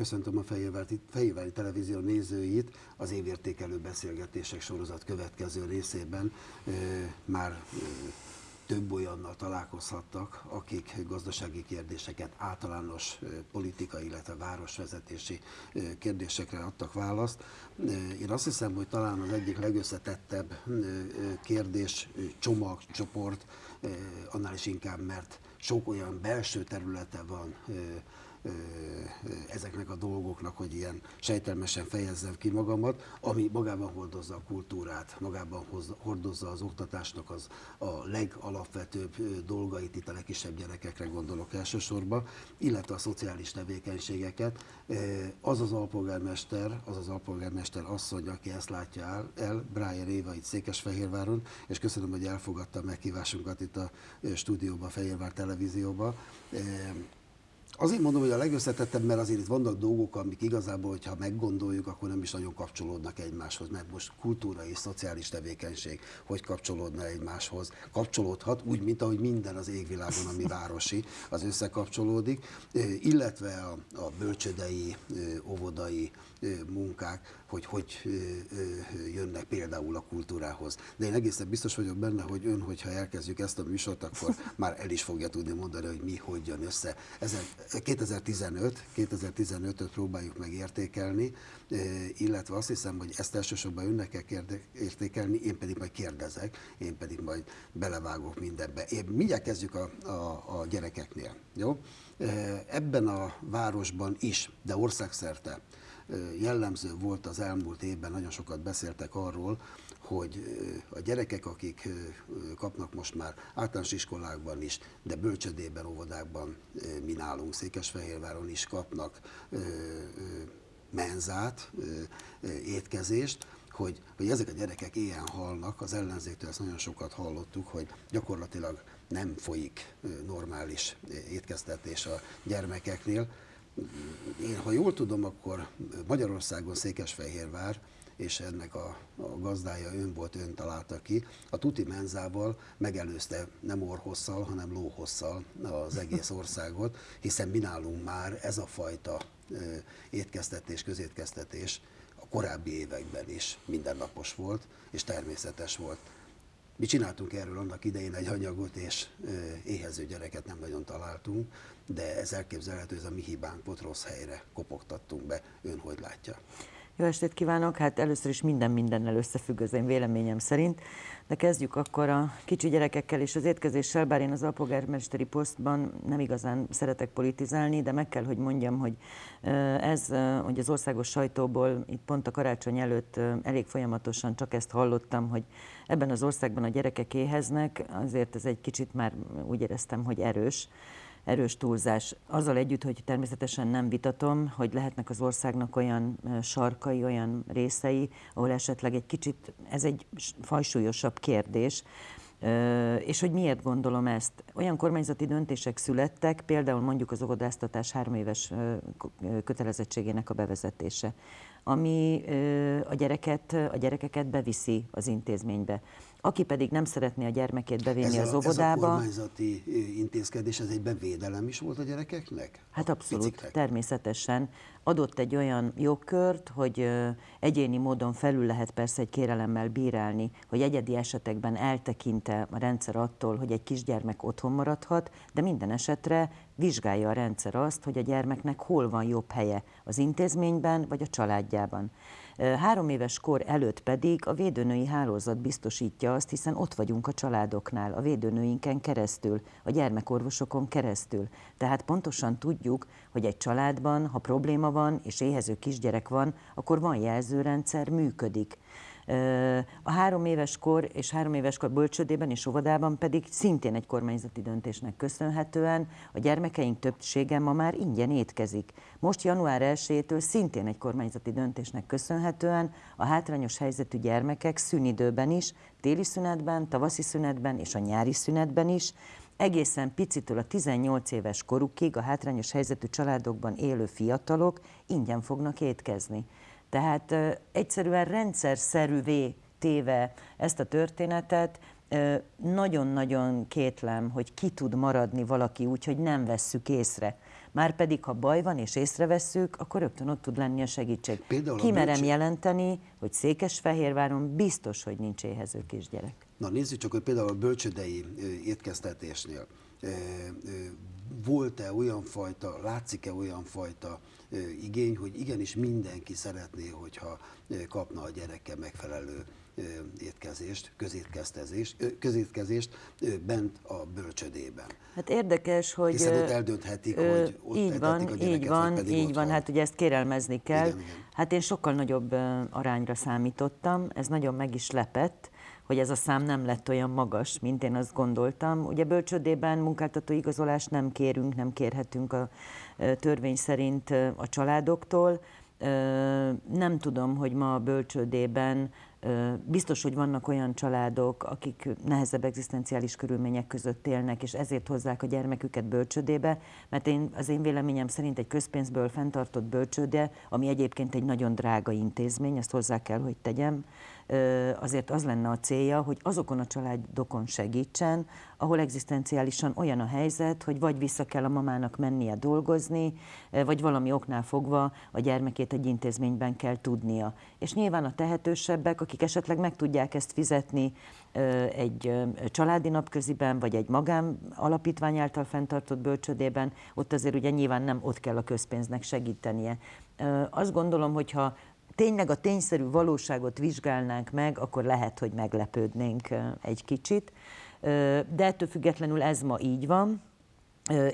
köszöntöm a Fejévári Televízió nézőit az évértékelő beszélgetések sorozat következő részében. Már több olyannal találkozhattak, akik gazdasági kérdéseket, általános politikai, illetve városvezetési kérdésekre adtak választ. Én azt hiszem, hogy talán az egyik legösszetettebb kérdés, csomag, csoport, annál is inkább, mert sok olyan belső területe van ezeknek a dolgoknak, hogy ilyen sejtelmesen fejezzem ki magamat, ami magában hordozza a kultúrát, magában hordozza az oktatásnak az a legalapvetőbb dolgait, itt a legkisebb gyerekekre gondolok elsősorban, illetve a szociális tevékenységeket. Az az alpolgármester, az az alpolgármester asszony, aki ezt látja el, el Brian Éva itt Székesfehérváron, és köszönöm, hogy elfogadta meghívásunkat itt a stúdióba, Fehérvár televízióba Azért mondom, hogy a legösszetettebb, mert azért itt vannak dolgok, amik igazából, hogyha meggondoljuk, akkor nem is nagyon kapcsolódnak egymáshoz, mert most kultúra és szociális tevékenység hogy kapcsolódna egymáshoz. Kapcsolódhat úgy, mint ahogy minden az égvilágon, ami városi, az összekapcsolódik, illetve a, a bölcsödei, óvodai munkák, hogy hogy jönnek például a kultúrához. De én egészen biztos vagyok benne, hogy ön, hogyha elkezdjük ezt a műsort, akkor már el is fogja tudni mondani, hogy mi hogy jön össze. Ezen 2015, 2015-öt próbáljuk meg értékelni, illetve azt hiszem, hogy ezt elsősorban önnek kell értékelni, én pedig majd kérdezek, én pedig majd belevágok mindenbe. Én mindjárt kezdjük a, a, a gyerekeknél. Jó? Ebben a városban is, de országszerte jellemző volt az elmúlt évben, nagyon sokat beszéltek arról, hogy a gyerekek, akik kapnak most már általános iskolákban is, de bölcsödében, óvodákban, mi nálunk Székesfehérváron is kapnak menzát, étkezést, hogy, hogy ezek a gyerekek ilyen halnak, az ellenzéktől ezt nagyon sokat hallottuk, hogy gyakorlatilag nem folyik normális étkeztetés a gyermekeknél, én, ha jól tudom, akkor Magyarországon Székesfehérvár, és ennek a, a gazdája ön volt, ön találta ki, a tuti menzával megelőzte nem orhosszal, hanem lóhosszal az egész országot, hiszen mi nálunk már ez a fajta étkeztetés, közétkeztetés a korábbi években is mindennapos volt, és természetes volt. Mi csináltunk erről annak idején egy anyagot, és éhező gyereket nem nagyon találtunk, de ez elképzelhető, ez a mi hibánk volt, rossz helyre kopogtattunk be. Ön hogy látja? Jó estét kívánok! Hát először is minden mindennel összefügg az én véleményem szerint, de kezdjük akkor a kicsi gyerekekkel és az étkezéssel, bár én az alpolgármesteri posztban nem igazán szeretek politizálni, de meg kell, hogy mondjam, hogy ez, hogy az országos sajtóból itt pont a karácsony előtt elég folyamatosan csak ezt hallottam, hogy ebben az országban a gyerekek éheznek, azért ez egy kicsit már úgy éreztem, hogy erős erős túlzás. Azzal együtt, hogy természetesen nem vitatom, hogy lehetnek az országnak olyan sarkai, olyan részei, ahol esetleg egy kicsit, ez egy fajsúlyosabb kérdés, és hogy miért gondolom ezt? Olyan kormányzati döntések születtek, például mondjuk az óvodáztatás három éves kötelezettségének a bevezetése, ami a, gyereket, a gyerekeket beviszi az intézménybe. Aki pedig nem szeretné a gyermekét bevinni ez a, az óvodába... Ez a kormányzati intézkedés, ez egy bevédelem is volt a gyerekeknek? Hát abszolút, piciknek? természetesen. Adott egy olyan jogkört, hogy egyéni módon felül lehet persze egy kérelemmel bírálni, hogy egyedi esetekben eltekinte a rendszer attól, hogy egy kisgyermek otthon maradhat, de minden esetre vizsgálja a rendszer azt, hogy a gyermeknek hol van jobb helye, az intézményben vagy a családjában. Három éves kor előtt pedig a védőnői hálózat biztosítja azt, hiszen ott vagyunk a családoknál, a védőnőinken keresztül, a gyermekorvosokon keresztül. Tehát pontosan tudjuk, hogy egy családban, ha probléma van és éhező kisgyerek van, akkor van jelzőrendszer, működik. A három éves kor és három éves kor bölcsödében és óvodában pedig szintén egy kormányzati döntésnek köszönhetően a gyermekeink többsége ma már ingyen étkezik. Most január 1-től szintén egy kormányzati döntésnek köszönhetően a hátrányos helyzetű gyermekek szünidőben is, téli szünetben, tavaszi szünetben és a nyári szünetben is egészen picitől a 18 éves korukig a hátrányos helyzetű családokban élő fiatalok ingyen fognak étkezni. Tehát egyszerűen rendszerszerűvé téve ezt a történetet, nagyon-nagyon kétlem, hogy ki tud maradni valaki úgy, hogy nem vesszük észre. már pedig ha baj van és észrevesszük, akkor rögtön ott tud lenni a segítség. Például a Kimerem bölcső- jelenteni, hogy Székesfehérváron biztos, hogy nincs éhező kisgyerek. Na nézzük csak, hogy például a bölcsödei étkeztetésnél volt-e olyan fajta, látszik-e olyan fajta igény, hogy igenis mindenki szeretné, hogyha kapna a gyereke megfelelő étkezést, közétkeztetést, ö, közétkezést bent a bölcsödében. Hát érdekes, hogy... Hiszen ott eldönthetik, ö, hogy ott így van, a gyereket, így van, pedig így van, hát ugye ezt kérelmezni kell. Igen, igen. Hát én sokkal nagyobb arányra számítottam, ez nagyon meg is lepett, hogy ez a szám nem lett olyan magas, mint én azt gondoltam. Ugye bölcsödében munkáltató igazolást nem kérünk, nem kérhetünk a törvény szerint a családoktól. Nem tudom, hogy ma a bölcsődében biztos, hogy vannak olyan családok, akik nehezebb egzisztenciális körülmények között élnek, és ezért hozzák a gyermeküket bölcsődébe, mert én, az én véleményem szerint egy közpénzből fenntartott bölcsőde, ami egyébként egy nagyon drága intézmény, ezt hozzá kell, hogy tegyem, azért az lenne a célja, hogy azokon a családokon segítsen, ahol egzisztenciálisan olyan a helyzet, hogy vagy vissza kell a mamának mennie dolgozni, vagy valami oknál fogva a gyermekét egy intézményben kell tudnia. És nyilván a tehetősebbek, akik esetleg meg tudják ezt fizetni egy családi napköziben, vagy egy magán alapítvány által fenntartott bölcsödében, ott azért ugye nyilván nem ott kell a közpénznek segítenie. Azt gondolom, hogyha tényleg a tényszerű valóságot vizsgálnánk meg, akkor lehet, hogy meglepődnénk egy kicsit. De ettől függetlenül ez ma így van.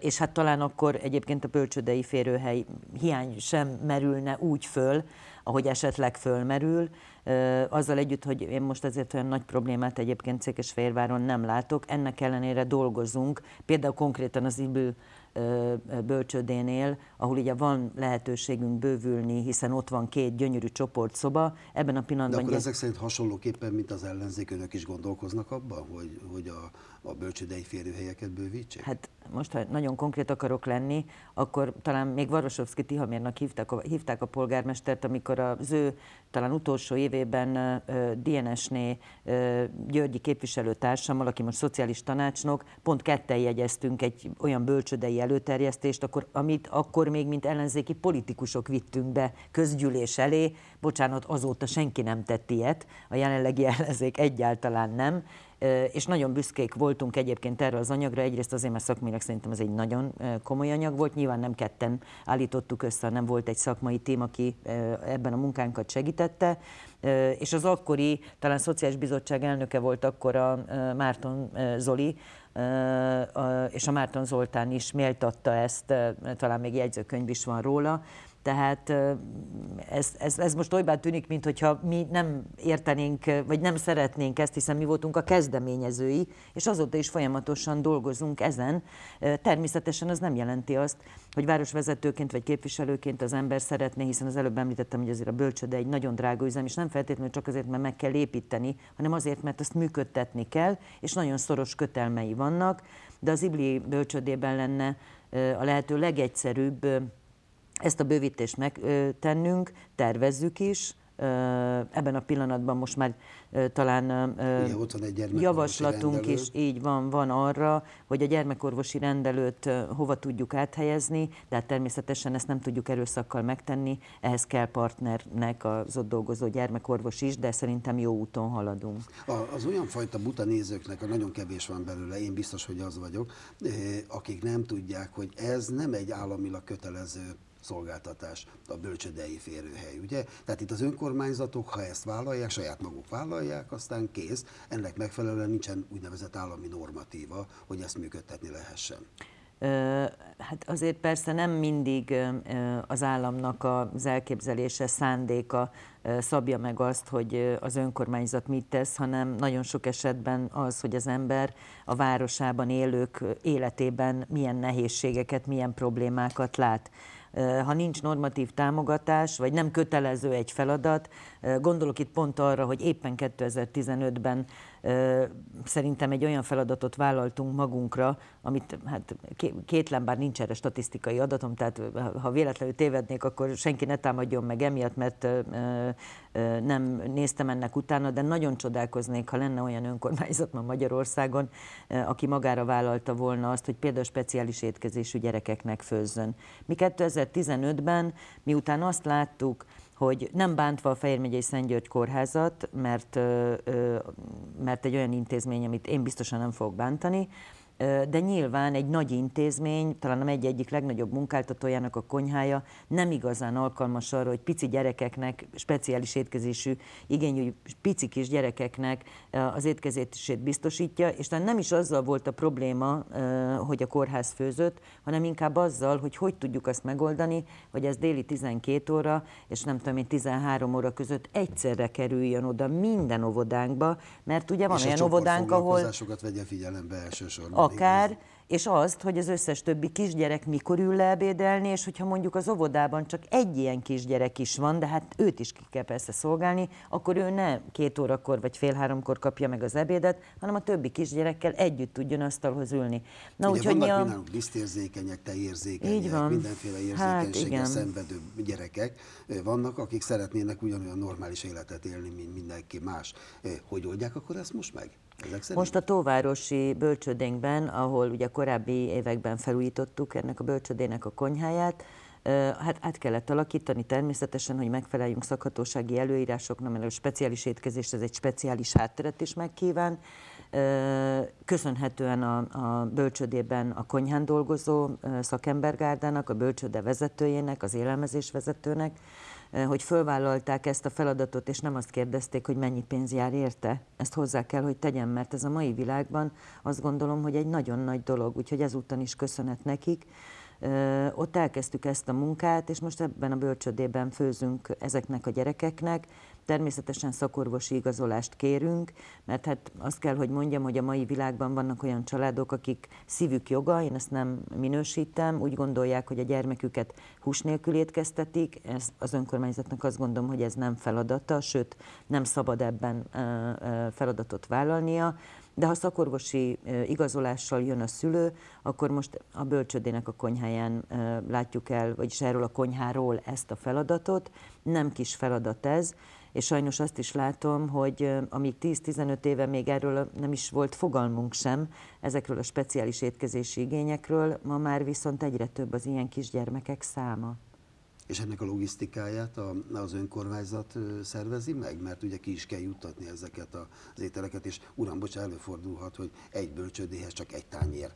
És hát talán akkor egyébként a bölcsödei férőhely hiány sem merülne úgy föl, ahogy esetleg fölmerül. Azzal együtt, hogy én most ezért olyan nagy problémát egyébként Székesfehérváron nem látok, ennek ellenére dolgozunk, például konkrétan az IBÜ bölcsödénél, ahol ugye van lehetőségünk bővülni, hiszen ott van két gyönyörű csoportszoba, ebben a De pillanatban... akkor ugye- ezek szerint hasonlóképpen, mint az ellenzék, önök is gondolkoznak abban, hogy, hogy a, a bölcsödei férőhelyeket bővítsék? Hát most, ha nagyon konkrét akarok lenni, akkor talán még Varosovszki Tihamérnak hívták a, hívták a polgármestert, amikor az ő talán utolsó évében DNS-né Györgyi képviselőtársammal, aki most szociális tanácsnok, pont ketten jegyeztünk egy olyan bölcsödei előterjesztést, akkor, amit akkor még mint ellenzéki politikusok vittünk be közgyűlés elé. Bocsánat, azóta senki nem tett ilyet, a jelenlegi ellenzék egyáltalán nem. És nagyon büszkék voltunk egyébként erre az anyagra, egyrészt azért, mert szakmailag szerintem ez egy nagyon komoly anyag volt, nyilván nem ketten állítottuk össze, hanem volt egy szakmai tím, aki ebben a munkánkat segítette, és az akkori, talán Szociális Bizottság elnöke volt akkor a Márton Zoli, és a Márton Zoltán is méltatta ezt, talán még jegyzőkönyv is van róla, tehát ez, ez, ez most olybá tűnik, mintha mi nem értenénk, vagy nem szeretnénk ezt, hiszen mi voltunk a kezdeményezői, és azóta is folyamatosan dolgozunk ezen. Természetesen az nem jelenti azt, hogy városvezetőként vagy képviselőként az ember szeretné, hiszen az előbb említettem, hogy azért a bölcsöde egy nagyon drága üzem, és nem feltétlenül csak azért, mert meg kell építeni, hanem azért, mert azt működtetni kell, és nagyon szoros kötelmei vannak, de az Ibli bölcsödében lenne a lehető legegyszerűbb ezt a bővítést megtennünk, tervezzük is. Ebben a pillanatban most már talán ö, Ugye ott van egy javaslatunk is, így van, van arra, hogy a gyermekorvosi rendelőt hova tudjuk áthelyezni, de hát természetesen ezt nem tudjuk erőszakkal megtenni, ehhez kell partnernek az ott dolgozó gyermekorvos is, de szerintem jó úton haladunk. Az olyan fajta buta nézőknek, a nagyon kevés van belőle, én biztos, hogy az vagyok, akik nem tudják, hogy ez nem egy államilag kötelező szolgáltatás, a bölcsödei férőhely, ugye? Tehát itt az önkormányzatok, ha ezt vállalják, saját maguk vállalják, aztán kész, ennek megfelelően nincsen úgynevezett állami normatíva, hogy ezt működtetni lehessen. Hát azért persze nem mindig az államnak az elképzelése, szándéka szabja meg azt, hogy az önkormányzat mit tesz, hanem nagyon sok esetben az, hogy az ember a városában élők életében milyen nehézségeket, milyen problémákat lát. Ha nincs normatív támogatás, vagy nem kötelező egy feladat, gondolok itt pont arra, hogy éppen 2015-ben Szerintem egy olyan feladatot vállaltunk magunkra, amit hát kétlen, bár nincs erre statisztikai adatom, tehát ha véletlenül tévednék, akkor senki ne támadjon meg emiatt, mert nem néztem ennek utána, de nagyon csodálkoznék, ha lenne olyan önkormányzat ma Magyarországon, aki magára vállalta volna azt, hogy például speciális étkezésű gyerekeknek főzzön. Mi 2015-ben, miután azt láttuk, hogy nem bántva a Fejér megyei Szent György kórházat, mert, mert egy olyan intézmény, amit én biztosan nem fogok bántani, de nyilván egy nagy intézmény, talán a egy egyik legnagyobb munkáltatójának a konyhája nem igazán alkalmas arra, hogy pici gyerekeknek, speciális étkezésű igényű pici kis gyerekeknek az étkezését biztosítja, és talán nem is azzal volt a probléma, hogy a kórház főzött, hanem inkább azzal, hogy hogy tudjuk azt megoldani, hogy ez déli 12 óra, és nem tudom én 13 óra között egyszerre kerüljön oda minden óvodánkba, mert ugye van és olyan óvodánk, ahol... vegye figyelembe elsősorban akár, és azt, hogy az összes többi kisgyerek mikor ül le ebédelni, és hogyha mondjuk az óvodában csak egy ilyen kisgyerek is van, de hát őt is ki kell persze szolgálni, akkor ő ne két órakor vagy fél háromkor kapja meg az ebédet, hanem a többi kisgyerekkel együtt tudjon asztalhoz ülni. Na, Ugye úgy, vannak a... lisztérzékenyek, tejérzékenyek, Így van. mindenféle érzékenységgel hát, szenvedő gyerekek vannak, akik szeretnének ugyanolyan normális életet élni, mint mindenki más. Hogy oldják akkor ezt most meg? Most a Tóvárosi bölcsödénkben, ahol ugye korábbi években felújítottuk ennek a bölcsödének a konyháját, hát át kellett alakítani természetesen, hogy megfeleljünk szakhatósági előírásoknak, mert a speciális étkezés ez egy speciális hátteret is megkíván. Köszönhetően a, a bölcsödében a konyhán dolgozó szakembergárdának, a bölcsöde vezetőjének, az élelmezés vezetőnek, hogy fölvállalták ezt a feladatot, és nem azt kérdezték, hogy mennyi pénz jár érte. Ezt hozzá kell, hogy tegyem, mert ez a mai világban azt gondolom, hogy egy nagyon nagy dolog, úgyhogy ezúttal is köszönet nekik. Ott elkezdtük ezt a munkát, és most ebben a bölcsödében főzünk ezeknek a gyerekeknek, Természetesen szakorvosi igazolást kérünk, mert hát azt kell, hogy mondjam, hogy a mai világban vannak olyan családok, akik szívük joga, én ezt nem minősítem, úgy gondolják, hogy a gyermeküket hús nélkül étkeztetik, ez az önkormányzatnak azt gondolom, hogy ez nem feladata, sőt nem szabad ebben feladatot vállalnia, de ha szakorvosi igazolással jön a szülő, akkor most a bölcsödének a konyháján látjuk el, vagyis erről a konyháról ezt a feladatot. Nem kis feladat ez, és sajnos azt is látom, hogy amíg 10-15 éve még erről nem is volt fogalmunk sem, ezekről a speciális étkezési igényekről, ma már viszont egyre több az ilyen kisgyermekek száma. És ennek a logisztikáját az önkormányzat szervezi meg? Mert ugye ki is kell juttatni ezeket az ételeket, és uram, bocsánat, előfordulhat, hogy egy bölcsődéhez csak egy tányér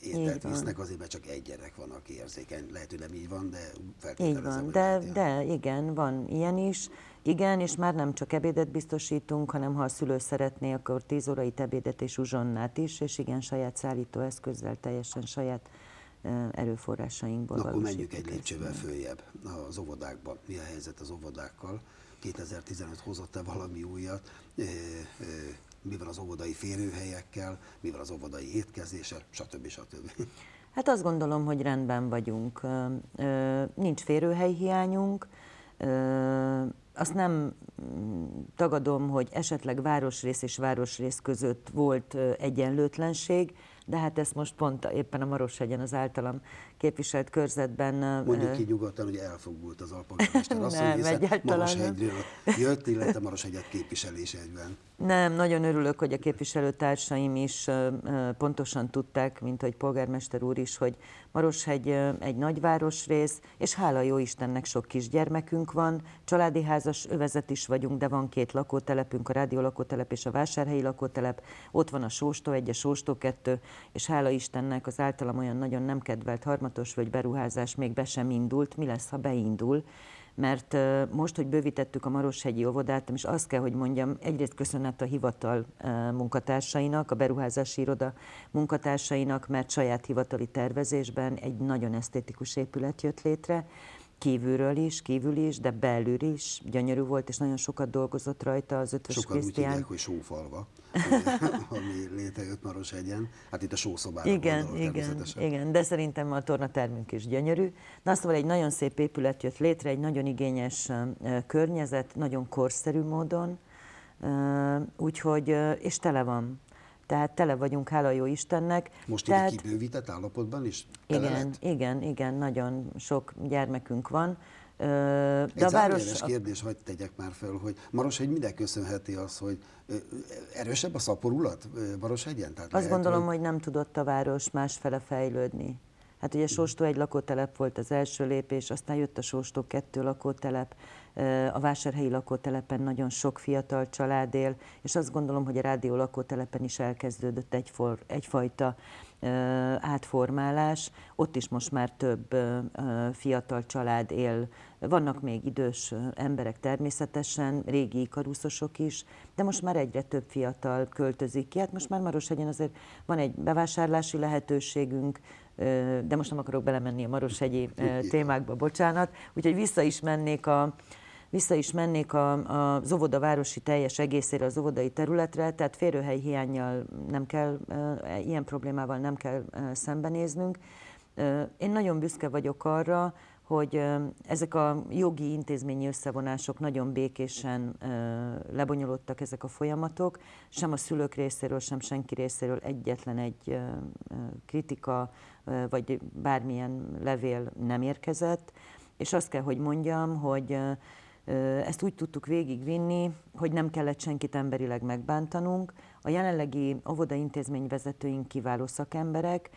ételt visznek, azért mert csak egy gyerek van, aki érzékeny. Lehet, hogy nem így van, de feltételezem. Így van, de, de igen, van ilyen is. Igen, és már nem csak ebédet biztosítunk, hanem ha a szülő szeretné, akkor 10 órai ebédet és uzsonnát is, és igen, saját szállítóeszközzel, teljesen saját erőforrásainkból. Na, akkor menjünk egy lépcsővel följebb az óvodákban. Mi a helyzet az óvodákkal? 2015 hozott-e valami újat? Mi van az óvodai férőhelyekkel? Mi van az óvodai étkezéssel? Stb. stb. Hát azt gondolom, hogy rendben vagyunk. Nincs férőhelyhiányunk, azt nem mm, tagadom, hogy esetleg városrész és városrész között volt egyenlőtlenség, de hát ezt most pont éppen a Maroshegyen az általam képviselt körzetben... Mondjuk ki nyugodtan, hogy elfogult az alpolgármester. Asszony, hiszen Maroshegyről jött, illetve Maroshegyet képviselés egyben. Nem, nagyon örülök, hogy a képviselőtársaim is pontosan tudták, mint hogy polgármester úr is, hogy Maroshegy egy nagyvárosrész, és hála jó Istennek sok kisgyermekünk van, családi házas övezet is vagyunk, de van két lakótelepünk, a rádió lakótelep és a vásárhelyi lakótelep, ott van a Sóstó 1, a Sóstó 2, és hála Istennek az általam olyan nagyon nem kedvelt harmatos vagy beruházás még be sem indult, mi lesz, ha beindul, mert most, hogy bővítettük a Maroshegyi óvodát, és azt kell, hogy mondjam, egyrészt köszönet a hivatal munkatársainak, a beruházási iroda munkatársainak, mert saját hivatali tervezésben egy nagyon esztétikus épület jött létre, kívülről is, kívül is, de belül is gyönyörű volt, és nagyon sokat dolgozott rajta az ötös Sokan Krisztián. Sokan hogy sófalva, ami létrejött Marosegyen. Hát itt a sószobára Igen, gondolok, igen, igen, de szerintem a tornatermünk is gyönyörű. Azt szóval egy nagyon szép épület jött létre, egy nagyon igényes környezet, nagyon korszerű módon, Úgyhogy, és tele van. Tehát tele vagyunk, hála jó Istennek. Most Tehát, így kibővített állapotban is? igen, lett? igen, igen, nagyon sok gyermekünk van. De Egy a város... kérdés, hagyd tegyek már fel, hogy Maroshegy minek köszönheti az, hogy erősebb a szaporulat Marosegyen? Tehát Azt lehet, gondolom, hogy... hogy nem tudott a város másfele fejlődni. Hát ugye Sóstó egy lakótelep volt az első lépés, aztán jött a Sóstó kettő lakótelep, a vásárhelyi lakótelepen nagyon sok fiatal család él, és azt gondolom, hogy a rádió lakótelepen is elkezdődött egyfor, egyfajta átformálás. Ott is most már több fiatal család él. Vannak még idős emberek természetesen, régi ikaruszosok is, de most már egyre több fiatal költözik ki. Hát most már Marosegyen azért van egy bevásárlási lehetőségünk, de most nem akarok belemenni a Marosegyi témákba, bocsánat. Úgyhogy vissza is mennék a, vissza is mennék a, a, az óvoda városi teljes egészére, az óvodai területre, tehát férőhely hiányjal nem kell, ilyen problémával nem kell szembenéznünk. Én nagyon büszke vagyok arra, hogy ezek a jogi intézményi összevonások nagyon békésen lebonyolódtak ezek a folyamatok, sem a szülők részéről, sem senki részéről egyetlen egy kritika vagy bármilyen levél nem érkezett, és azt kell, hogy mondjam, hogy ezt úgy tudtuk végigvinni, hogy nem kellett senkit emberileg megbántanunk. A jelenlegi óvoda intézmény vezetőink kiváló szakemberek,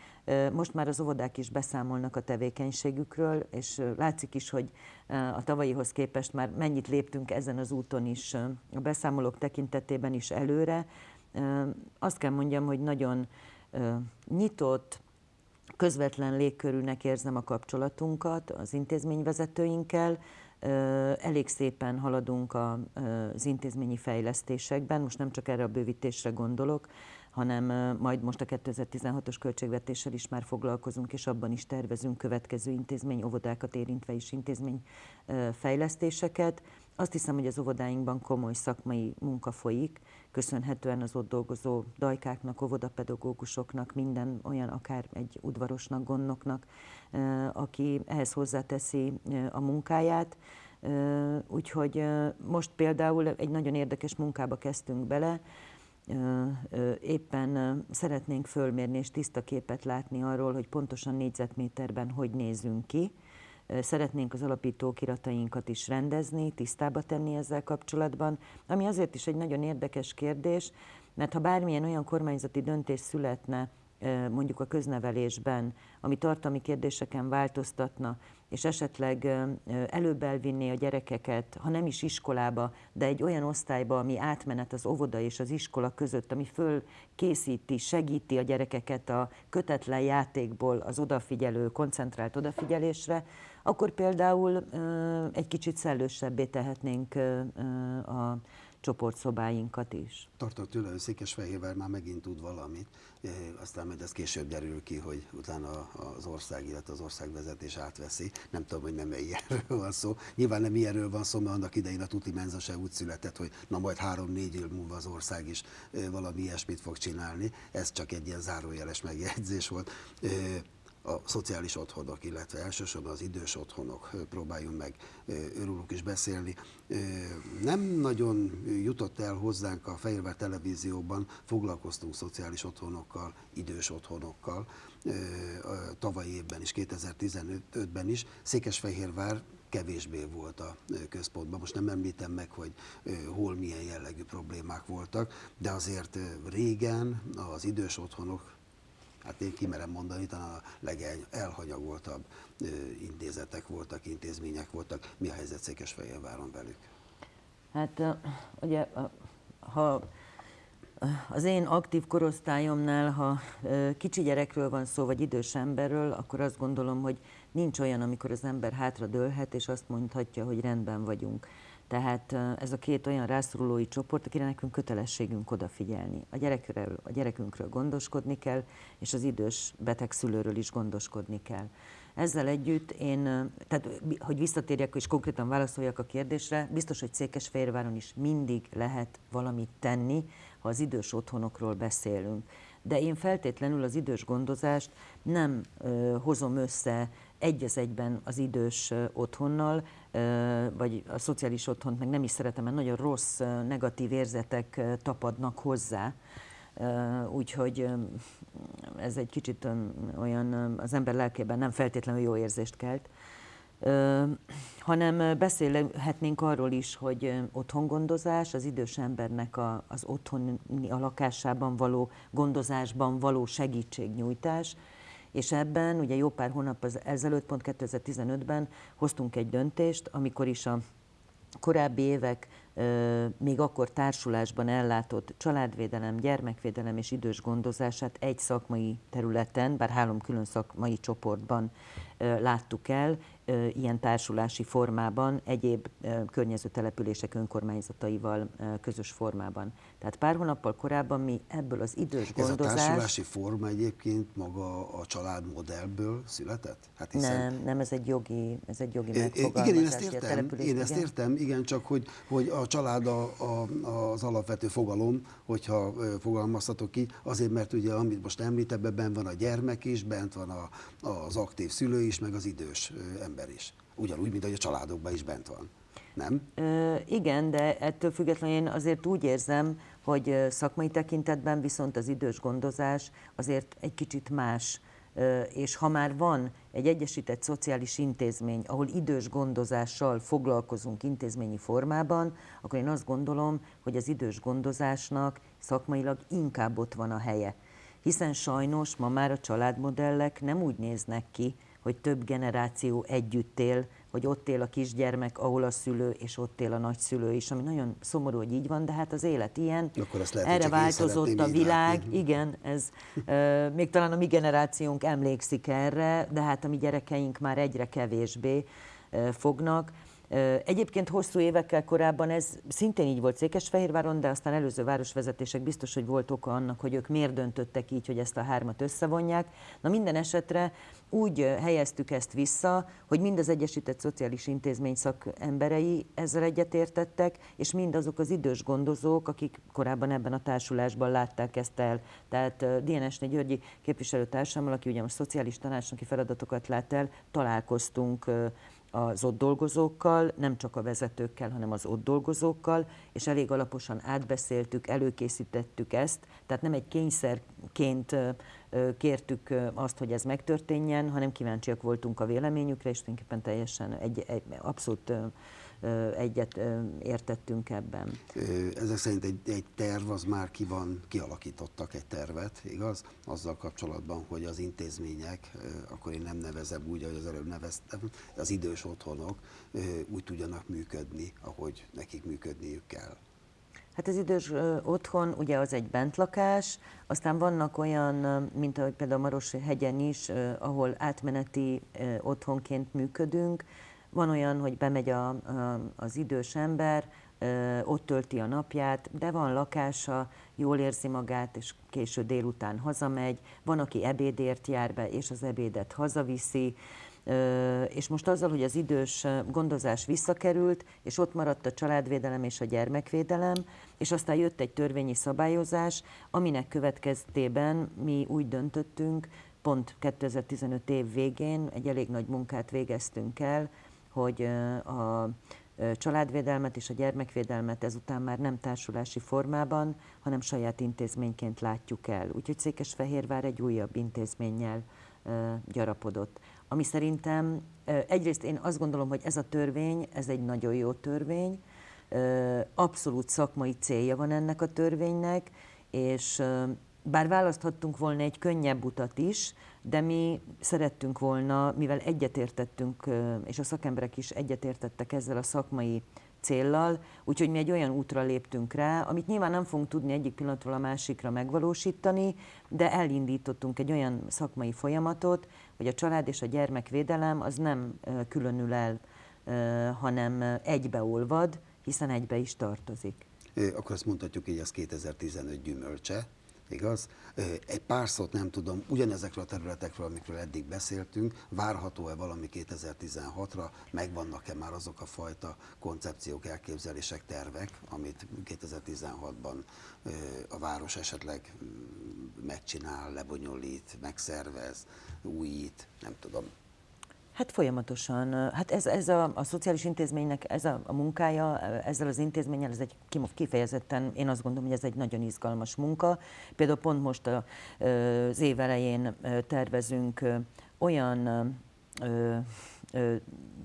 most már az óvodák is beszámolnak a tevékenységükről, és látszik is, hogy a tavalyihoz képest már mennyit léptünk ezen az úton is, a beszámolók tekintetében is előre. Azt kell mondjam, hogy nagyon nyitott, közvetlen légkörűnek érzem a kapcsolatunkat az intézményvezetőinkkel, Elég szépen haladunk az intézményi fejlesztésekben, most nem csak erre a bővítésre gondolok, hanem majd most a 2016-os költségvetéssel is már foglalkozunk, és abban is tervezünk következő intézmény, óvodákat érintve is intézmény fejlesztéseket. Azt hiszem, hogy az óvodáinkban komoly szakmai munka folyik, köszönhetően az ott dolgozó dajkáknak, óvodapedagógusoknak, minden olyan, akár egy udvarosnak, gondnoknak, aki ehhez hozzáteszi a munkáját. Úgyhogy most például egy nagyon érdekes munkába kezdtünk bele, éppen szeretnénk fölmérni és tiszta képet látni arról, hogy pontosan négyzetméterben hogy nézünk ki. Szeretnénk az alapító kiratainkat is rendezni, tisztába tenni ezzel kapcsolatban, ami azért is egy nagyon érdekes kérdés, mert ha bármilyen olyan kormányzati döntés születne, mondjuk a köznevelésben, ami tartalmi kérdéseken változtatna, és esetleg előbb elvinné a gyerekeket, ha nem is iskolába, de egy olyan osztályba, ami átmenet az óvoda és az iskola között, ami föl készíti, segíti a gyerekeket a kötetlen játékból az odafigyelő, koncentrált odafigyelésre, akkor például egy kicsit szellősebbé tehetnénk a csoportszobáinkat is. Tartott hogy Székesfehérvár már megint tud valamit, e, aztán majd ez később derül ki, hogy utána az ország, illetve az országvezetés átveszi. Nem tudom, hogy nem ilyenről van szó. Nyilván nem ilyenről van szó, mert annak idején a Tuti Menza se úgy született, hogy na majd három-négy év múlva az ország is e, valami ilyesmit fog csinálni. Ez csak egy ilyen zárójeles megjegyzés volt e, a szociális otthonok, illetve elsősorban az idős otthonok, próbáljunk meg őrülük is beszélni. Nem nagyon jutott el hozzánk a Fehérvár televízióban, foglalkoztunk szociális otthonokkal, idős otthonokkal, tavalyi évben is, 2015-ben is. Székesfehérvár kevésbé volt a központban. Most nem említem meg, hogy hol milyen jellegű problémák voltak, de azért régen az idős otthonok hát én kimerem mondani, talán a legelhanyagoltabb intézetek voltak, intézmények voltak. Mi a helyzet Székesfehérváron velük? Hát ugye, ha az én aktív korosztályomnál, ha kicsi gyerekről van szó, vagy idős emberről, akkor azt gondolom, hogy nincs olyan, amikor az ember hátra dőlhet, és azt mondhatja, hogy rendben vagyunk. Tehát ez a két olyan rászorulói csoport, akire nekünk kötelességünk odafigyelni. A, gyerekről, a gyerekünkről gondoskodni kell, és az idős beteg szülőről is gondoskodni kell. Ezzel együtt én, tehát hogy visszatérjek és konkrétan válaszoljak a kérdésre, biztos, hogy Székesfehérváron is mindig lehet valamit tenni, ha az idős otthonokról beszélünk de én feltétlenül az idős gondozást nem ö, hozom össze egy az egyben az idős otthonnal, vagy a szociális otthont meg nem is szeretem, mert nagyon rossz, negatív érzetek tapadnak hozzá. Úgyhogy ez egy kicsit olyan az ember lelkében nem feltétlenül jó érzést kelt. Hanem beszélhetnénk arról is, hogy otthongondozás, az idős embernek a, az otthoni a lakásában való gondozásban való segítségnyújtás, és ebben ugye jó pár hónap az- ezelőtt, pont 2015-ben hoztunk egy döntést, amikor is a korábbi évek még akkor társulásban ellátott családvédelem, gyermekvédelem és idős gondozását egy szakmai területen, bár három külön szakmai csoportban láttuk el, ilyen társulási formában, egyéb környező települések önkormányzataival közös formában. Tehát pár hónappal korábban mi ebből az idős Ez a gondozás... társulási forma egyébként maga a családmodellből született? Hát Nem, nem, ez egy jogi, ez egy jogi megfogalmazás. Igen, én ezt értem, én ezt értem, igen, csak hogy, hogy a család a, a, az alapvető fogalom, hogyha fogalmazhatok ki, azért, mert ugye, amit most említ, ebben van a gyermek is, bent van a, az aktív szülő is, meg az idős ö, ember is. Ugyanúgy, mint ahogy a családokban is bent van. Nem? Ö, igen, de ettől függetlenül én azért úgy érzem, hogy szakmai tekintetben viszont az idős gondozás azért egy kicsit más. És ha már van egy egyesített szociális intézmény, ahol idős gondozással foglalkozunk intézményi formában, akkor én azt gondolom, hogy az idős gondozásnak szakmailag inkább ott van a helye. Hiszen sajnos ma már a családmodellek nem úgy néznek ki, hogy több generáció együtt él, hogy ott él a kisgyermek, ahol a szülő, és ott él a nagyszülő is, ami nagyon szomorú, hogy így van, de hát az élet ilyen. Akkor azt lehet, Erre változott a világ, látni. igen, ez még talán a mi generációnk emlékszik erre, de hát a mi gyerekeink már egyre kevésbé fognak. Egyébként hosszú évekkel korábban ez szintén így volt Székesfehérváron, de aztán előző városvezetések biztos, hogy volt oka annak, hogy ők miért döntöttek így, hogy ezt a hármat összevonják. Na minden esetre úgy helyeztük ezt vissza, hogy mind az Egyesített Szociális Intézmény szakemberei ezzel egyetértettek, és mind azok az idős gondozók, akik korábban ebben a társulásban látták ezt el. Tehát DNS-nél Györgyi képviselőtársammal, aki ugye most szociális tanácsnoki feladatokat lát el, találkoztunk az ott dolgozókkal, nem csak a vezetőkkel, hanem az ott dolgozókkal, és elég alaposan átbeszéltük, előkészítettük ezt, tehát nem egy kényszerként kértük azt, hogy ez megtörténjen, hanem kíváncsiak voltunk a véleményükre, és tulajdonképpen teljesen egy, egy, abszolút egyet értettünk ebben. Ezek szerint egy, egy terv az már ki van, kialakítottak egy tervet, igaz? Azzal kapcsolatban, hogy az intézmények, akkor én nem nevezem úgy, ahogy az előbb neveztem, az idős otthonok úgy tudjanak működni, ahogy nekik működniük kell. Hát az idős otthon, ugye az egy bentlakás, aztán vannak olyan, mint ahogy például Maros hegyen is, ahol átmeneti otthonként működünk. Van olyan, hogy bemegy a, a, az idős ember, ott tölti a napját, de van lakása, jól érzi magát, és késő délután hazamegy. Van, aki ebédért jár be, és az ebédet hazaviszi. És most azzal, hogy az idős gondozás visszakerült, és ott maradt a családvédelem és a gyermekvédelem, és aztán jött egy törvényi szabályozás, aminek következtében mi úgy döntöttünk, pont 2015 év végén egy elég nagy munkát végeztünk el, hogy a családvédelmet és a gyermekvédelmet ezután már nem társulási formában, hanem saját intézményként látjuk el. Úgyhogy Székesfehérvár egy újabb intézménnyel gyarapodott. Ami szerintem egyrészt én azt gondolom, hogy ez a törvény, ez egy nagyon jó törvény, abszolút szakmai célja van ennek a törvénynek, és bár választhattunk volna egy könnyebb utat is, de mi szerettünk volna, mivel egyetértettünk, és a szakemberek is egyetértettek ezzel a szakmai céllal, úgyhogy mi egy olyan útra léptünk rá, amit nyilván nem fogunk tudni egyik pillanatról a másikra megvalósítani, de elindítottunk egy olyan szakmai folyamatot, hogy a család és a gyermekvédelem az nem különül el, hanem egybeolvad, hiszen egybe is tartozik. Ö, Akkor azt mondhatjuk, hogy ez 2015 gyümölcse, igaz? Egy pár szót nem tudom, ugyanezekről a területekről, amikről eddig beszéltünk, várható-e valami 2016-ra, megvannak-e már azok a fajta koncepciók, elképzelések, tervek, amit 2016-ban ö, a város esetleg mm, megcsinál, lebonyolít, megszervez, újít, nem tudom. Hát folyamatosan. Hát ez, ez a, a szociális intézménynek ez a, a munkája, ezzel az intézménnyel, ez egy kifejezetten, én azt gondolom, hogy ez egy nagyon izgalmas munka. Például pont most a, az év elején tervezünk olyan ö, ö,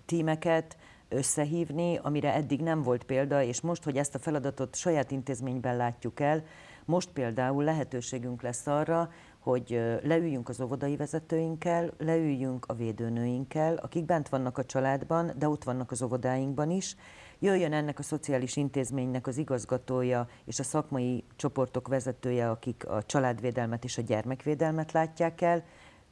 tímeket, összehívni, amire eddig nem volt példa, és most, hogy ezt a feladatot saját intézményben látjuk el, most például lehetőségünk lesz arra, hogy leüljünk az óvodai vezetőinkkel, leüljünk a védőnőinkkel, akik bent vannak a családban, de ott vannak az óvodáinkban is, jöjjön ennek a szociális intézménynek az igazgatója és a szakmai csoportok vezetője, akik a családvédelmet és a gyermekvédelmet látják el,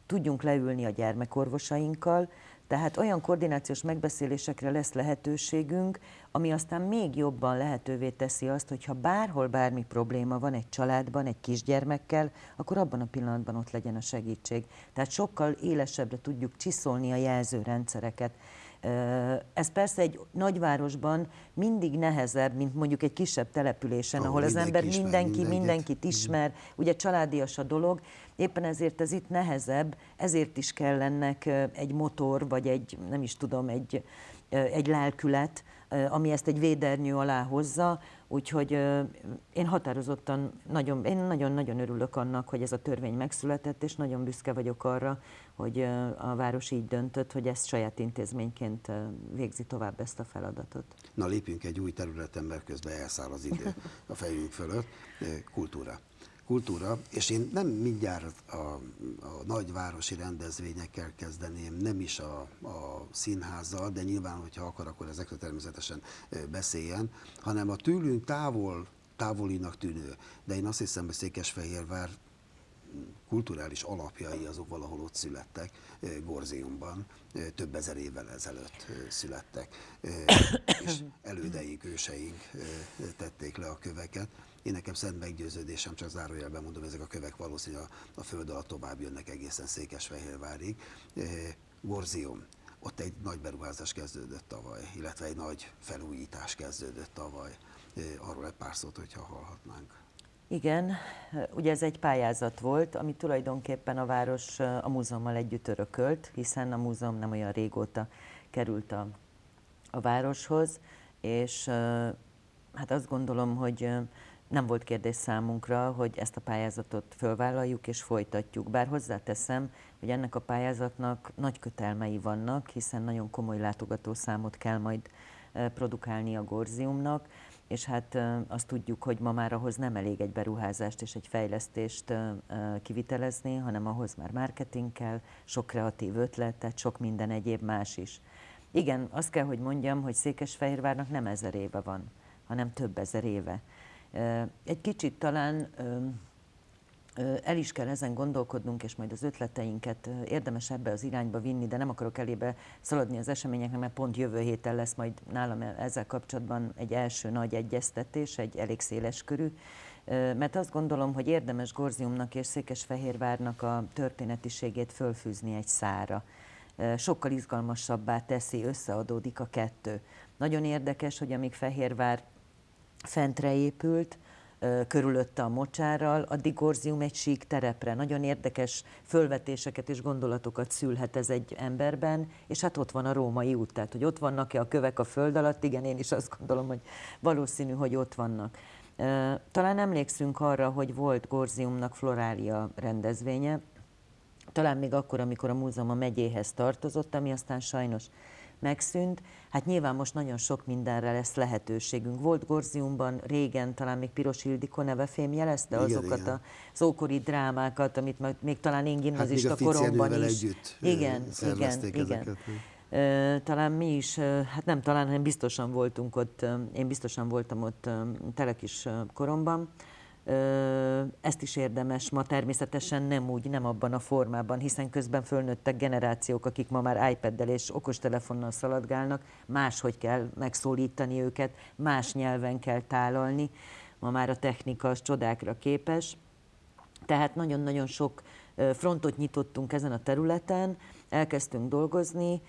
tudjunk leülni a gyermekorvosainkkal, tehát olyan koordinációs megbeszélésekre lesz lehetőségünk, ami aztán még jobban lehetővé teszi azt, hogy ha bárhol bármi probléma van egy családban, egy kisgyermekkel, akkor abban a pillanatban ott legyen a segítség. Tehát sokkal élesebbre tudjuk csiszolni a jelzőrendszereket. Ez persze egy nagyvárosban mindig nehezebb, mint mondjuk egy kisebb településen, ahol, ahol az ember mindenki mindenkit, mindenkit ismer, ugye családias a dolog, éppen ezért ez itt nehezebb, ezért is kell ennek egy motor, vagy egy, nem is tudom, egy, egy lelkület, ami ezt egy védernyő alá hozza, úgyhogy én határozottan nagyon, én nagyon-nagyon örülök annak, hogy ez a törvény megszületett, és nagyon büszke vagyok arra, hogy a város így döntött, hogy ezt saját intézményként végzi tovább ezt a feladatot. Na lépjünk egy új területen, mert közben elszáll az idő a fejünk fölött, kultúra kultúra, és én nem mindjárt a, a nagyvárosi rendezvényekkel kezdeném, nem is a, a színházzal, de nyilván, hogyha akar, akkor ezekről természetesen beszéljen, hanem a tőlünk távol, távolinak tűnő, de én azt hiszem, hogy Székesfehérvár kulturális alapjai azok valahol ott születtek, Gorziumban, több ezer évvel ezelőtt születtek, és elődeink, őseink tették le a köveket. Én nekem szent meggyőződésem, csak zárójelben mondom, ezek a kövek valószínűleg a, a föld alatt tovább jönnek egészen Székesfehérvárig. Gorzium, ott egy nagy beruházás kezdődött tavaly, illetve egy nagy felújítás kezdődött tavaly. Arról egy pár szót, hogyha hallhatnánk. Igen, ugye ez egy pályázat volt, ami tulajdonképpen a város a múzeummal együtt örökölt, hiszen a múzeum nem olyan régóta került a, a városhoz, és hát azt gondolom, hogy nem volt kérdés számunkra, hogy ezt a pályázatot fölvállaljuk és folytatjuk. Bár hozzáteszem, hogy ennek a pályázatnak nagy kötelmei vannak, hiszen nagyon komoly látogatószámot kell majd produkálni a Gorziumnak, és hát azt tudjuk, hogy ma már ahhoz nem elég egy beruházást és egy fejlesztést kivitelezni, hanem ahhoz már marketing kell, sok kreatív ötlet, tehát sok minden egyéb más is. Igen, azt kell, hogy mondjam, hogy Székesfehérvárnak nem ezer éve van, hanem több ezer éve. Egy kicsit talán el is kell ezen gondolkodnunk, és majd az ötleteinket érdemes ebbe az irányba vinni, de nem akarok elébe szaladni az eseményeknek, mert pont jövő héten lesz majd nálam ezzel kapcsolatban egy első nagy egyeztetés, egy elég széles körű, mert azt gondolom, hogy érdemes Gorziumnak és Székesfehérvárnak a történetiségét fölfűzni egy szára. Sokkal izgalmasabbá teszi, összeadódik a kettő. Nagyon érdekes, hogy amíg Fehérvár fentre épült, körülötte a mocsárral, addig Gorzium egy sík terepre. Nagyon érdekes fölvetéseket és gondolatokat szülhet ez egy emberben, és hát ott van a római út, tehát hogy ott vannak-e a kövek a föld alatt, igen, én is azt gondolom, hogy valószínű, hogy ott vannak. Talán emlékszünk arra, hogy volt Gorziumnak florália rendezvénye, talán még akkor, amikor a múzeum a megyéhez tartozott, ami aztán sajnos megszűnt. Hát nyilván most nagyon sok mindenre lesz lehetőségünk. Volt Gorziumban régen, talán még Piros Ildikó neve fémjelezte igen, azokat igen. az ókori drámákat, amit még talán én gimnazista hát koromban is. Együtt igen, igen, igen. Talán mi is, hát nem talán, hanem biztosan voltunk ott, én biztosan voltam ott telekis koromban, ezt is érdemes ma természetesen nem úgy, nem abban a formában, hiszen közben fölnőttek generációk, akik ma már iPad-del és okostelefonnal szaladgálnak, máshogy kell megszólítani őket, más nyelven kell tálalni. Ma már a technika az csodákra képes. Tehát nagyon-nagyon sok frontot nyitottunk ezen a területen, elkezdtünk dolgozni,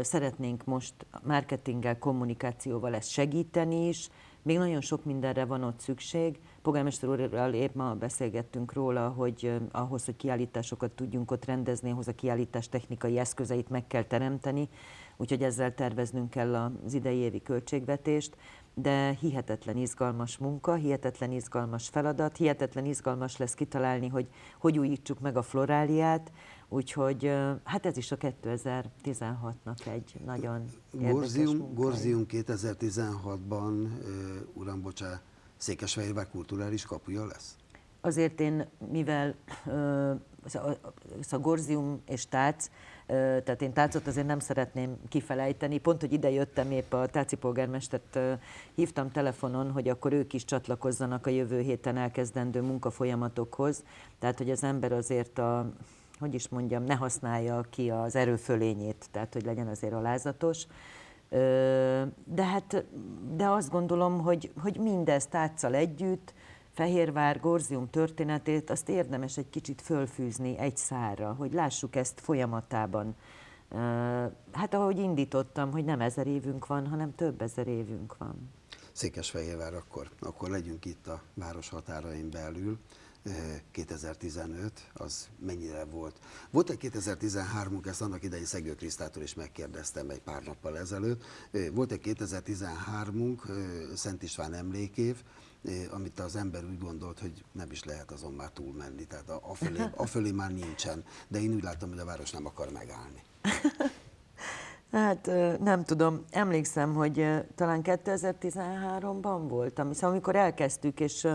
Szeretnénk most marketinggel, kommunikációval ezt segíteni is, még nagyon sok mindenre van ott szükség. Polgármester úrral épp ma beszélgettünk róla, hogy ahhoz, hogy kiállításokat tudjunk ott rendezni, ahhoz a kiállítás technikai eszközeit meg kell teremteni, úgyhogy ezzel terveznünk kell az idei évi költségvetést, de hihetetlen izgalmas munka, hihetetlen izgalmas feladat, hihetetlen izgalmas lesz kitalálni, hogy hogy újítsuk meg a floráliát, úgyhogy hát ez is a 2016-nak egy nagyon Gorzium, Gorzium 2016-ban, uram, bocsá, Székesfehérvár kulturális kapuja lesz? Azért én, mivel a Gorzium és Tác, tehát én tácot azért nem szeretném kifelejteni. Pont, hogy ide jöttem, épp a táci polgármestert hívtam telefonon, hogy akkor ők is csatlakozzanak a jövő héten elkezdendő munkafolyamatokhoz. Tehát, hogy az ember azért a, hogy is mondjam, ne használja ki az erőfölényét, tehát, hogy legyen azért alázatos. De hát, de azt gondolom, hogy, hogy mindezt táccal együtt, Fehérvár, Gorzium történetét, azt érdemes egy kicsit fölfűzni egy szára, hogy lássuk ezt folyamatában. Hát ahogy indítottam, hogy nem ezer évünk van, hanem több ezer évünk van. Székesfehérvár, akkor, akkor legyünk itt a város határain belül. 2015, az mennyire volt. Volt egy 2013-unk, ezt annak idején Szegő Krisztától is megkérdeztem egy pár nappal ezelőtt. Volt egy 2013-unk, Szent István emlékév, amit az ember úgy gondolt, hogy nem is lehet azon már túlmenni, tehát a, a, fölé, a fölé már nincsen. De én úgy látom, hogy a város nem akar megállni. Hát nem tudom, emlékszem, hogy talán 2013-ban voltam, szóval amikor elkezdtük, és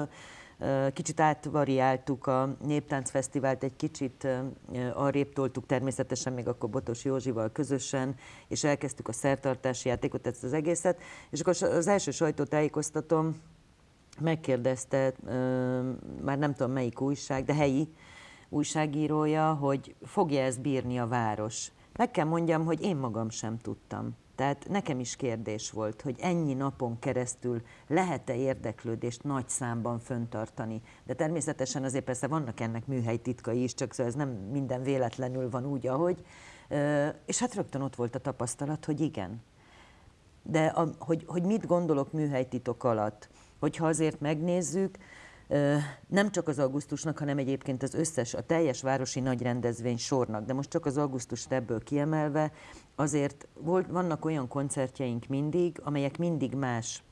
kicsit átvariáltuk a Néptáncfesztivált, egy kicsit arrébb toltuk természetesen még akkor Botos Józsival közösen, és elkezdtük a szertartási játékot, ezt az egészet, és akkor az első sajtótájékoztatom megkérdezte, már nem tudom melyik újság, de helyi újságírója, hogy fogja ezt bírni a város. Meg kell mondjam, hogy én magam sem tudtam. Tehát nekem is kérdés volt, hogy ennyi napon keresztül lehet-e érdeklődést nagy számban föntartani. De természetesen azért persze vannak ennek műhely titkai is, csak szóval ez nem minden véletlenül van úgy, ahogy. És hát rögtön ott volt a tapasztalat, hogy igen. De a, hogy, hogy mit gondolok műhelytitok alatt? Hogyha azért megnézzük, nem csak az augusztusnak, hanem egyébként az összes, a teljes városi nagy rendezvény sornak, de most csak az augusztust ebből kiemelve, azért volt, vannak olyan koncertjeink mindig, amelyek mindig más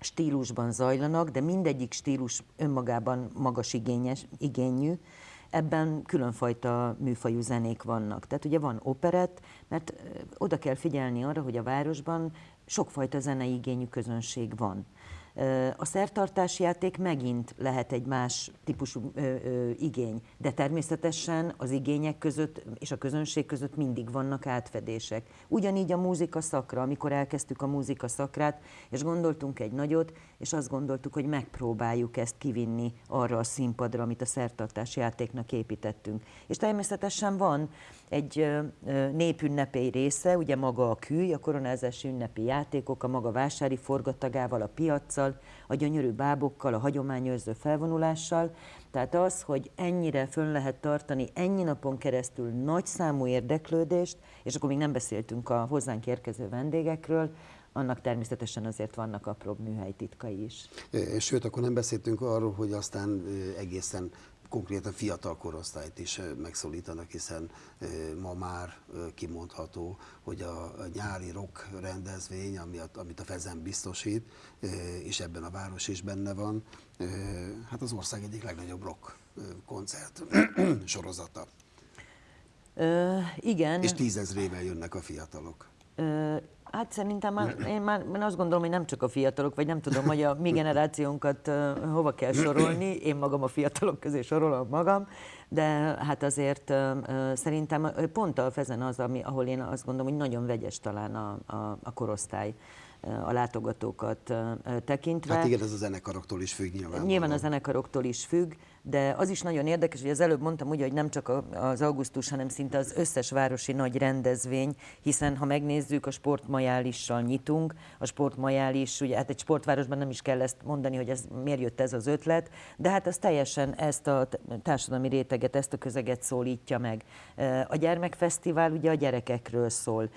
stílusban zajlanak, de mindegyik stílus önmagában magas igényes, igényű, ebben különfajta műfajú zenék vannak. Tehát ugye van operett, mert oda kell figyelni arra, hogy a városban sokfajta zenei igényű közönség van. A szertartási játék megint lehet egy más típusú ö, ö, igény, de természetesen az igények között és a közönség között mindig vannak átfedések. Ugyanígy a múzika szakra, amikor elkezdtük a múzika szakrát, és gondoltunk egy nagyot, és azt gondoltuk, hogy megpróbáljuk ezt kivinni arra a színpadra, amit a szertartási játéknak építettünk. És természetesen van egy népünnepély része, ugye maga a kű, a koronázási ünnepi játékok, a maga vásári forgatagával, a piaccal, a gyönyörű bábokkal, a hagyományőrző felvonulással. Tehát az, hogy ennyire fönn lehet tartani ennyi napon keresztül nagy számú érdeklődést, és akkor még nem beszéltünk a hozzánk érkező vendégekről, annak természetesen azért vannak apróbb műhelytitkai is. Sőt, akkor nem beszéltünk arról, hogy aztán egészen konkrétan fiatal korosztályt is megszólítanak, hiszen ma már kimondható, hogy a nyári rock rendezvény, amit a Fezen biztosít, és ebben a város is benne van, hát az ország egyik legnagyobb rock koncert sorozata. Ö, igen. És tízezrével jönnek a fiatalok. Ö, Hát szerintem már, én már én azt gondolom, hogy nem csak a fiatalok, vagy nem tudom, hogy a mi generációnkat uh, hova kell sorolni, én magam a fiatalok közé sorolom magam, de hát azért uh, szerintem pont a Fezen az, ami, ahol én azt gondolom, hogy nagyon vegyes talán a, a, a korosztály a látogatókat tekintve. Hát igen, ez a zenekaroktól is függ nyilván. Nyilván a zenekaroktól is függ, de az is nagyon érdekes, hogy az előbb mondtam ugye, hogy nem csak az augusztus, hanem szinte az összes városi nagy rendezvény, hiszen ha megnézzük, a sportmajálissal nyitunk, a sportmajális, ugye hát egy sportvárosban nem is kell ezt mondani, hogy ez miért jött ez az ötlet, de hát az teljesen ezt a társadalmi réteget ezt a közeget szólítja meg. A gyermekfesztivál ugye a gyerekekről szól,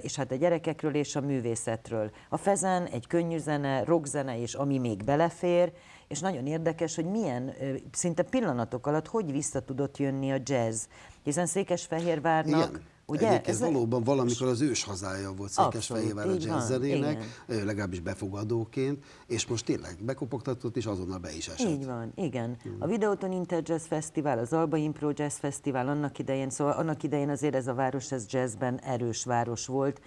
és hát a gyerekekről és a művészetről. A Fezen egy könnyű zene, rockzene és ami még belefér, és nagyon érdekes, hogy milyen szinte pillanatok alatt hogy vissza tudott jönni a jazz. Hiszen Székesfehérvárnak... Igen. Ugye? Egyébként Ez- valóban valamikor az ős hazája volt Székesfehérvár a jazzzenének, legalábbis befogadóként, és most tényleg bekopogtatott, és azonnal be is esett. Így van, igen. A Videoton Inter Jazz Fesztivál, az Alba Impro Jazz Fesztivál annak idején, szóval annak idején azért ez a város, ez jazzben erős város volt,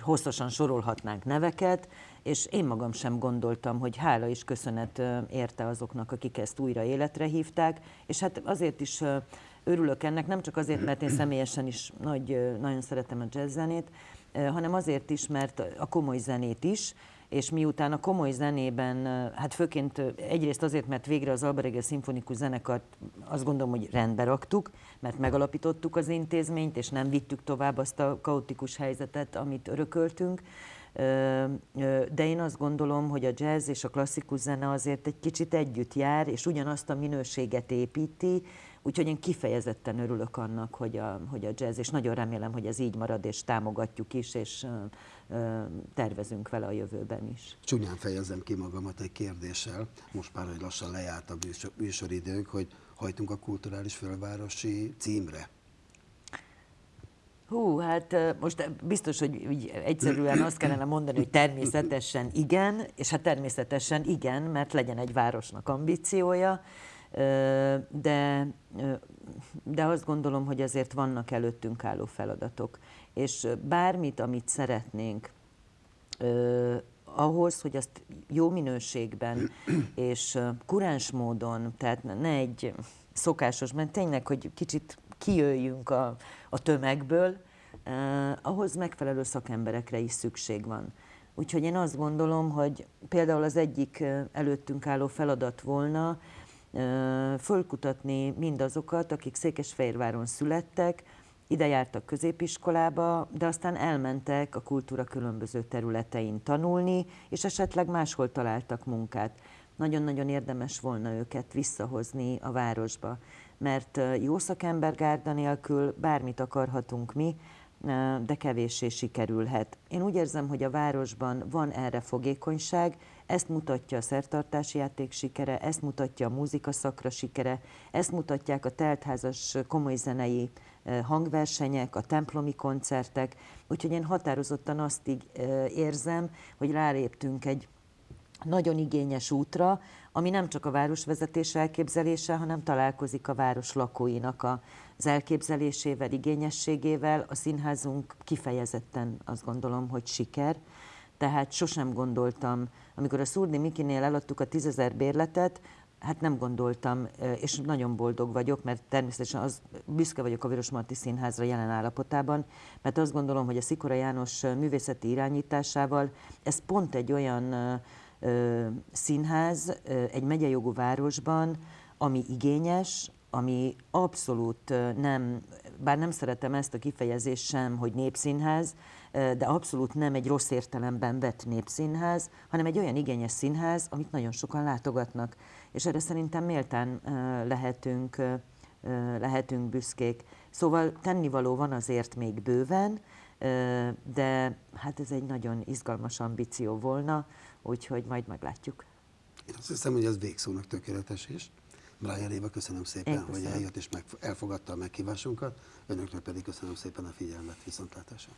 hosszasan sorolhatnánk neveket, és én magam sem gondoltam, hogy hála és köszönet érte azoknak, akik ezt újra életre hívták, és hát azért is örülök ennek, nem csak azért, mert én személyesen is nagy, nagyon szeretem a jazz zenét, hanem azért is, mert a komoly zenét is, és miután a komoly zenében, hát főként egyrészt azért, mert végre az Alba Reggel Szimfonikus Zenekart azt gondolom, hogy rendbe raktuk, mert megalapítottuk az intézményt, és nem vittük tovább azt a kaotikus helyzetet, amit örököltünk. De én azt gondolom, hogy a jazz és a klasszikus zene azért egy kicsit együtt jár, és ugyanazt a minőséget építi, úgyhogy én kifejezetten örülök annak, hogy a, hogy a jazz, és nagyon remélem, hogy ez így marad, és támogatjuk is, és tervezünk vele a jövőben is. Csúnyán fejezem ki magamat egy kérdéssel, most már, hogy lassan lejárt a műsor, műsoridőnk, hogy hajtunk a kulturális fővárosi címre. Hú, hát most biztos, hogy úgy egyszerűen azt kellene mondani, hogy természetesen igen, és hát természetesen igen, mert legyen egy városnak ambíciója, de, de azt gondolom, hogy azért vannak előttünk álló feladatok. És bármit, amit szeretnénk, ahhoz, hogy azt jó minőségben és kuráns módon, tehát ne egy szokásos, mert tényleg, hogy kicsit kijöjjünk a, a tömegből, eh, ahhoz megfelelő szakemberekre is szükség van. Úgyhogy én azt gondolom, hogy például az egyik eh, előttünk álló feladat volna eh, fölkutatni mindazokat, akik Székesfehérváron születtek, ide jártak középiskolába, de aztán elmentek a kultúra különböző területein tanulni, és esetleg máshol találtak munkát. Nagyon-nagyon érdemes volna őket visszahozni a városba, mert jó szakembergárda nélkül bármit akarhatunk mi, de kevéssé sikerülhet. Én úgy érzem, hogy a városban van erre fogékonyság, ezt mutatja a szertartási játék sikere, ezt mutatja a múzika szakra sikere, ezt mutatják a teltházas komoly zenei hangversenyek, a templomi koncertek, úgyhogy én határozottan azt így érzem, hogy ráléptünk egy nagyon igényes útra, ami nem csak a városvezetés elképzelése, hanem találkozik a város lakóinak az elképzelésével, igényességével. A színházunk kifejezetten azt gondolom, hogy siker. Tehát sosem gondoltam, amikor a Szurdi Mikinél eladtuk a tízezer bérletet, hát nem gondoltam, és nagyon boldog vagyok, mert természetesen az, büszke vagyok a Vörösmarty Színházra jelen állapotában, mert azt gondolom, hogy a Szikora János művészeti irányításával ez pont egy olyan ö, színház egy megyejogú városban, ami igényes, ami abszolút nem, bár nem szeretem ezt a kifejezést sem, hogy népszínház, de abszolút nem egy rossz értelemben vett népszínház, hanem egy olyan igényes színház, amit nagyon sokan látogatnak. És erre szerintem méltán lehetünk, lehetünk büszkék. Szóval tennivaló van azért még bőven, de hát ez egy nagyon izgalmas ambíció volna, úgyhogy majd meglátjuk. Én azt hiszem, hogy ez végszónak tökéletes is. Brian Éva, köszönöm szépen, Én hogy köszönöm. eljött és meg, elfogadta a meghívásunkat. Önöknek pedig köszönöm szépen a figyelmet, viszontlátásra.